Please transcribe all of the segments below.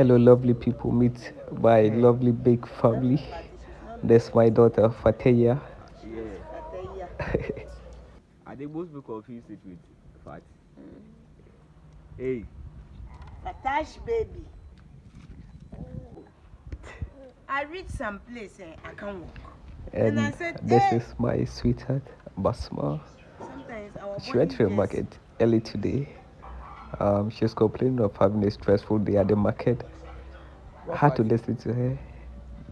Hello, lovely people. Meet my lovely big family. That's my daughter Fateya. Yeah. I think most people confuse it with fat. Mm. Hey, Fatash baby. I reached some place and I can't walk. And And I said, this "Hey." is my sweetheart Basma. Sometimes our She went to the market early today. Um, she was complaining of having a stressful day at the market. I had to listen to her.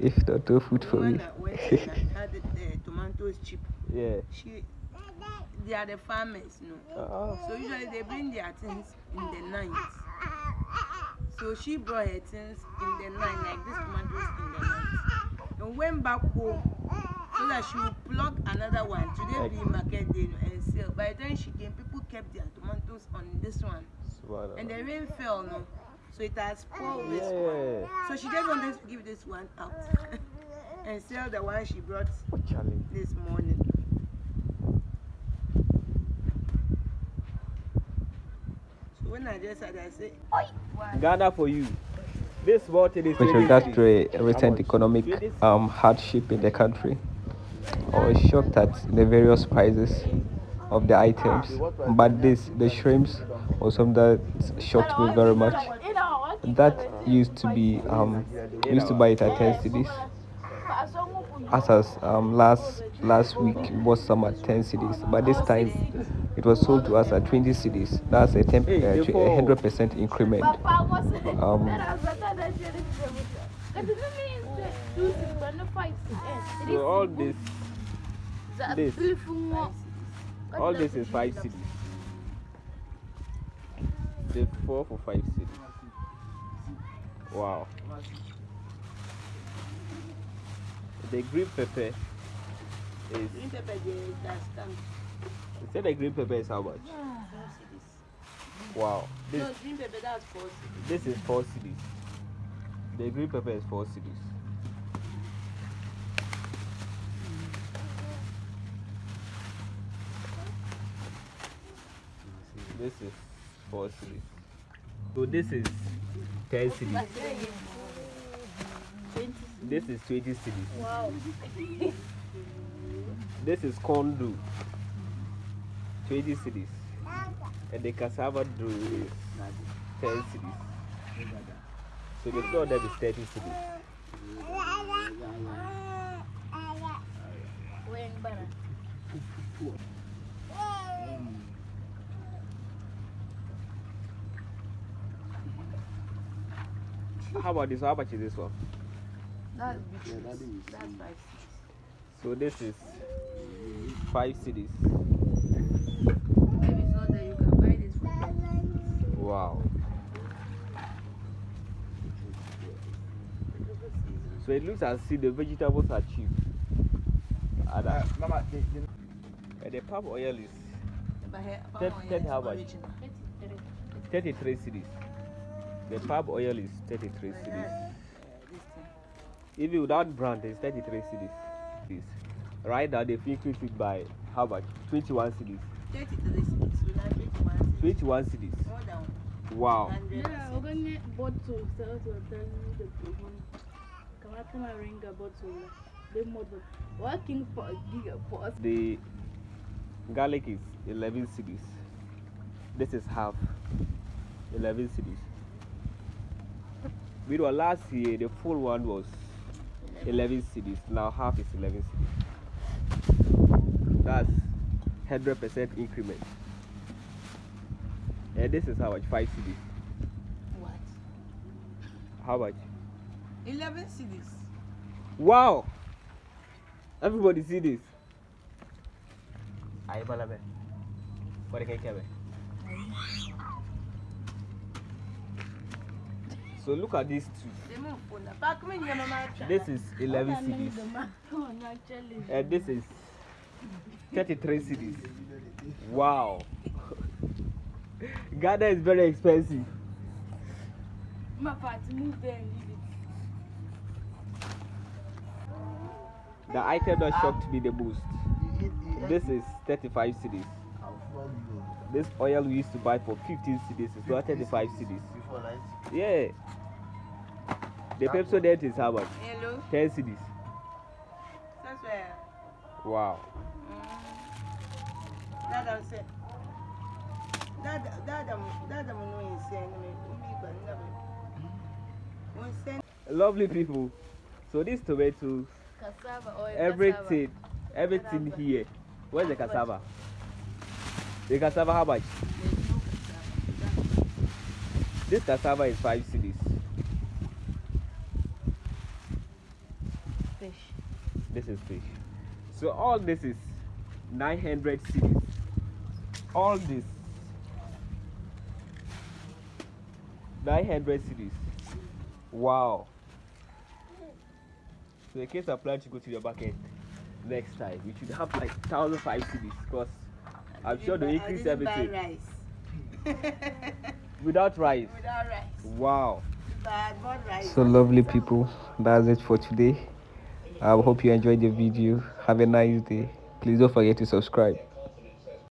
If not, no food for me. one that went and had the, the tomatoes cheap. yeah. She, they are the farmers, know. Oh. So usually they bring their things in the night. So she brought her things in the night, like this tomatoes in the night. And went back home so that she would pluck another one. Today be market day and sell. By the time she came, people kept their tomatoes on this one. And the rain fell, no. So it has spoiled this one. So she just wanted to give this one out and sell the one she brought Oh, Charlie. this morning. So when I just had, I say, Ghana for you. This water is With 20 regards to a recent economic um, hardship in the country, I was shocked at the various prices of the items. But this, the shrimps, was something that shocked me very much. That used to be, um, used to buy it at 10 cedis. As as um, last last week it was some at 10 cedis, but this time it was sold to us at 20 cedis. That's a 10 tw- a hundred percent increment. So all this, this, all this is five cedis. The four for five cedis. Wow. The green pepper is. green pepper, they that's come. You said the green pepper is how much? Wow. This No, green pepper, that's four cedis. this is four cedis. The green pepper is four cedis. This is four cedis. So this is ten cedis. This is twenty cedis. Wow. This is Kondo. Twenty cedis. And the cassava dough is ten cedis. So the them is thirty. How about this? How much is this one? That's big. That's five So this is five cedis. If So it looks as if the vegetables are cheap. And, uh, Mama, the, the, and the palm oil is But here, Ten- palm oil ten is how much? original. 33 cities. The palm oil is 33 cities. Uh. Even without brand, it's 33 cities. This. Right now, they've increased it by how much? 21 cities. 33 cities. So now 21 cities. 21 cities. More than Wow. 100 Yeah, we're gonna get bottle sell to tell the people. Come out my ring a bottle. The model. Working for a gig for us. The garlic is 11 cedis. This is half. 11 cedis. We were last year, the full one was 11 cedis. Now half is 11 cedis. That's 100% increment. And this is how much? 5 cedis. What? How much? 11 cedis. Wow! Everybody see this. Aye, Balabe. What can you So look at these two. They move for now. Back when your mama tried. This is 11 cedis, Oh, and uh, this is 33 cedis. Wow! Ghana is very expensive. My party move there and leave it. The item that shocked me the most. This is 35 cedis. This oil we used to buy for 15 cedis is now 35 cedis. before night. Yeah. The Pepsodent is how much? Hello. 10 cedis. That's where. Wow. Mm. That I'm saying. That that I'm that I'm no insane. Me umi ba never. Insane. Lovely people. So this tomato, Cassava or everything, everything Cassava. here. Where's the cassava? The cassava how much? No cassava. This cassava is 5 cedis. Fish. This is fish. So all this is 900 cedis. All this 900 cedis. Wow. So in case I plan to go to your market next time, we should have like 1005 cedis because I'm sure they I increase didn't buy everything rice. without rice. Without rice. Wow. But rice. So lovely people, that's it for today. I hope you enjoyed the video. Have a nice day. Please don't forget to subscribe.